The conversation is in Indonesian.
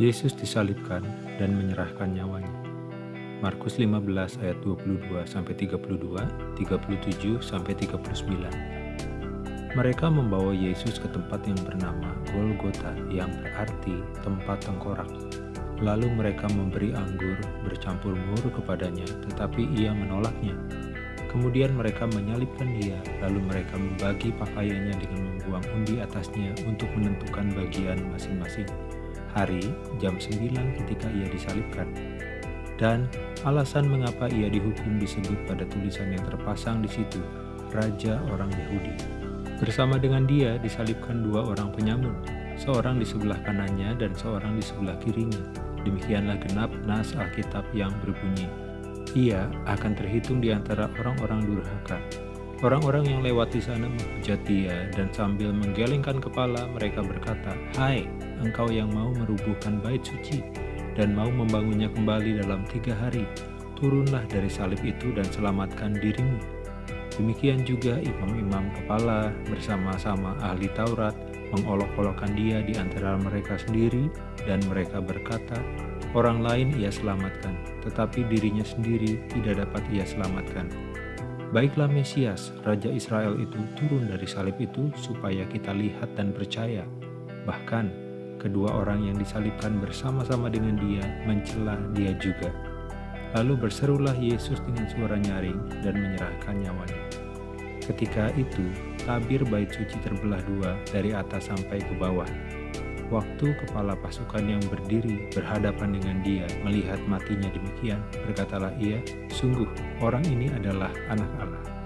Yesus disalibkan dan menyerahkan nyawanya. Markus 15 ayat 22 sampai 32, 37 sampai 39. Mereka membawa Yesus ke tempat yang bernama Golgota yang berarti tempat tengkorak. Lalu mereka memberi anggur bercampur mur kepadanya, tetapi ia menolaknya. Kemudian mereka menyalibkan dia, lalu mereka membagi pakaiannya dengan membuang undi atasnya untuk menentukan bagian masing-masing hari jam 9 ketika ia disalibkan. Dan alasan mengapa ia dihukum disebut pada tulisan yang terpasang di situ, Raja orang Yahudi. Bersama dengan dia disalibkan dua orang penyamun, seorang di sebelah kanannya dan seorang di sebelah kirinya. Demikianlah genap nas Alkitab yang berbunyi, Ia akan terhitung di antara orang-orang durhaka. Orang-orang yang lewat di sana menghujat dia dan sambil menggelengkan kepala mereka berkata, Hai, engkau yang mau merubuhkan bait suci dan mau membangunnya kembali dalam tiga hari, turunlah dari salib itu dan selamatkan dirimu. Demikian juga imam-imam kepala bersama-sama ahli Taurat mengolok-olokkan dia di antara mereka sendiri dan mereka berkata, orang lain ia selamatkan, tetapi dirinya sendiri tidak dapat ia selamatkan. Baiklah Mesias, Raja Israel itu turun dari salib itu supaya kita lihat dan percaya. Bahkan, kedua orang yang disalibkan bersama-sama dengan dia mencela dia juga. Lalu berserulah Yesus dengan suara nyaring dan menyerahkan nyawanya. Ketika itu, tabir bait suci terbelah dua dari atas sampai ke bawah. Waktu kepala pasukan yang berdiri berhadapan dengan dia melihat matinya demikian, berkatalah ia, sungguh orang ini adalah anak Allah.